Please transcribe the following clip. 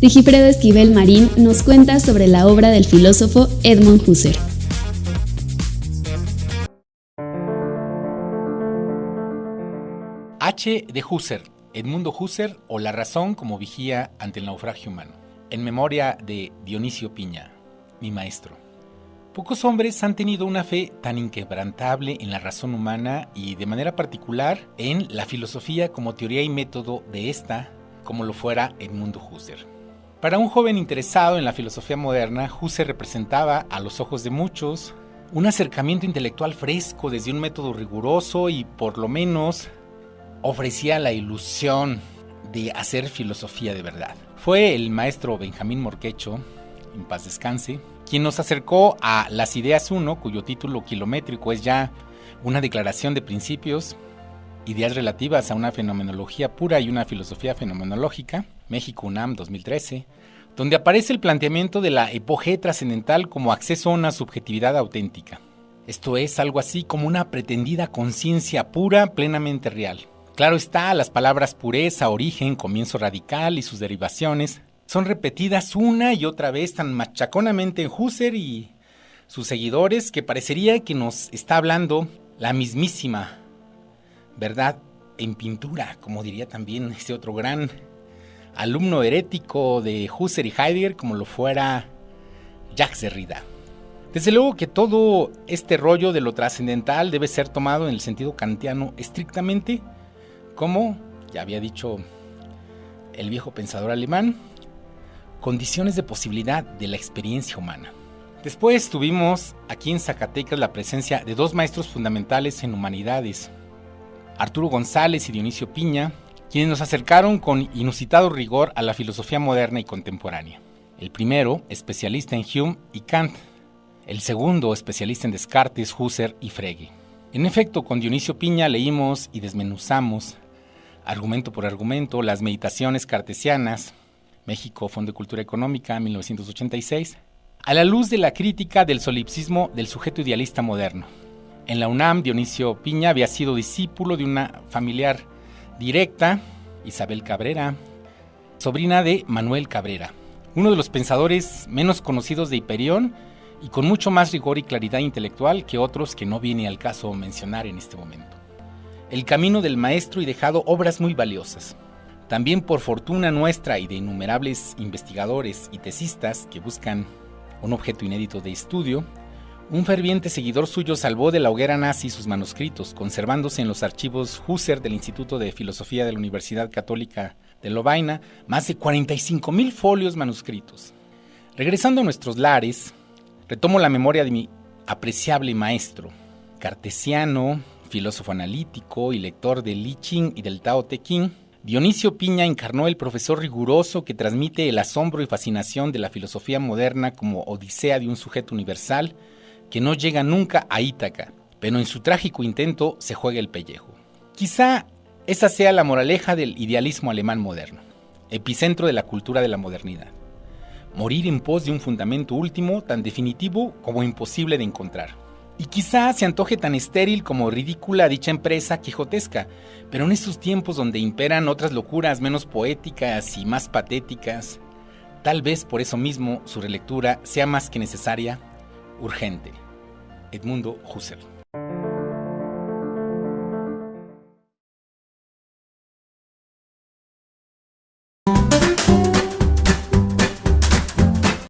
Sigifredo Esquivel Marín nos cuenta sobre la obra del filósofo Edmund Husserl. H. de Husserl, Edmundo Husserl o La razón como vigía ante el naufragio humano. En memoria de Dionisio Piña, mi maestro. Pocos hombres han tenido una fe tan inquebrantable en la razón humana y de manera particular en la filosofía como teoría y método de esta, como lo fuera Edmundo Husserl. Para un joven interesado en la filosofía moderna, Husserl representaba, a los ojos de muchos, un acercamiento intelectual fresco desde un método riguroso y por lo menos ofrecía la ilusión de hacer filosofía de verdad. Fue el maestro Benjamín Morquecho, en paz descanse, quien nos acercó a Las Ideas 1, cuyo título kilométrico es ya una declaración de principios, ideas relativas a una fenomenología pura y una filosofía fenomenológica, México UNAM 2013, donde aparece el planteamiento de la epoge trascendental como acceso a una subjetividad auténtica. Esto es algo así como una pretendida conciencia pura plenamente real. Claro está, las palabras pureza, origen, comienzo radical y sus derivaciones son repetidas una y otra vez tan machaconamente en Husserl y sus seguidores que parecería que nos está hablando la mismísima verdad en pintura, como diría también ese otro gran alumno herético de Husserl y Heidegger, como lo fuera Jacques Derrida. Desde luego que todo este rollo de lo trascendental debe ser tomado en el sentido kantiano estrictamente, como ya había dicho el viejo pensador alemán, condiciones de posibilidad de la experiencia humana. Después tuvimos aquí en Zacatecas la presencia de dos maestros fundamentales en humanidades, Arturo González y Dionisio Piña, quienes nos acercaron con inusitado rigor a la filosofía moderna y contemporánea. El primero, especialista en Hume y Kant, el segundo, especialista en Descartes, Husserl y Frege. En efecto, con Dionisio Piña leímos y desmenuzamos, argumento por argumento, las meditaciones cartesianas, México, Fondo de Cultura Económica, 1986, a la luz de la crítica del solipsismo del sujeto idealista moderno. En la UNAM, Dionisio Piña había sido discípulo de una familiar directa, Isabel Cabrera, sobrina de Manuel Cabrera, uno de los pensadores menos conocidos de Hiperión y con mucho más rigor y claridad intelectual que otros que no viene al caso mencionar en este momento. El camino del maestro y dejado obras muy valiosas. También por fortuna nuestra y de innumerables investigadores y tesistas que buscan un objeto inédito de estudio, un ferviente seguidor suyo salvó de la hoguera nazi sus manuscritos, conservándose en los archivos Husser del Instituto de Filosofía de la Universidad Católica de Lovaina más de 45 mil folios manuscritos. Regresando a nuestros lares, retomo la memoria de mi apreciable maestro, cartesiano, filósofo analítico y lector del Li Ching y del Tao Te Ching, Dionisio Piña encarnó el profesor riguroso que transmite el asombro y fascinación de la filosofía moderna como odisea de un sujeto universal que no llega nunca a Ítaca, pero en su trágico intento se juega el pellejo. Quizá esa sea la moraleja del idealismo alemán moderno, epicentro de la cultura de la modernidad. Morir en pos de un fundamento último tan definitivo como imposible de encontrar. Y quizá se antoje tan estéril como ridícula dicha empresa quijotesca, pero en estos tiempos donde imperan otras locuras menos poéticas y más patéticas, tal vez por eso mismo su relectura sea más que necesaria, urgente. Edmundo Husserl.